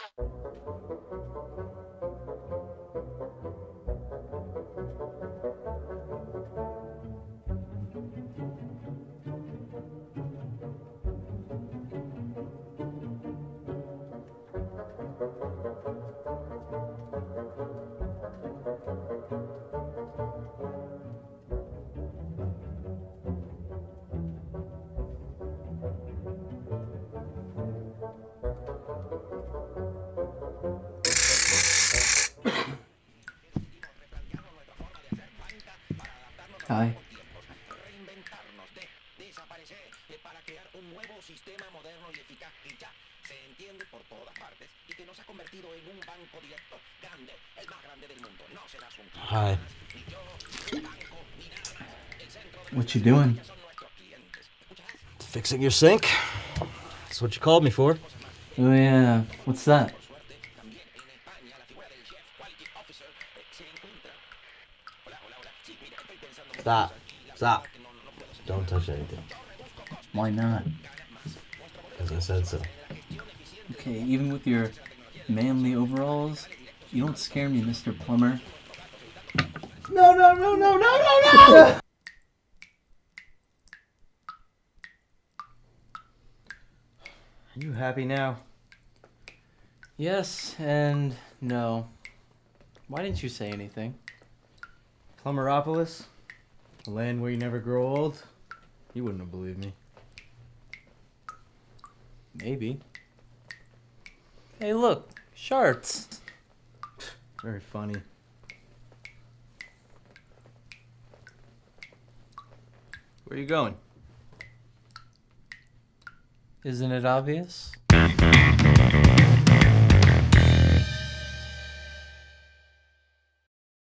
Hi. reinventarnos, centro de What you doing? son nuestros clientes. ¿Escuchas? Fixing your sink? That's what you called me for. Oh yeah. What's that? Stop. cosas y la Stop. verdad es que no, no puedo Don't touch anything. Why not? Because I said so. Okay, even with your manly overalls, you don't scare me, Mr. Plumber. No, no, no, no, no, no, no! Are you happy now? Yes and no. Why didn't you say anything? Plummeropolis? A land where you never grow old? You wouldn't have believed me. Maybe. Hey, look, sharks. Very funny. Where are you going? Isn't it obvious?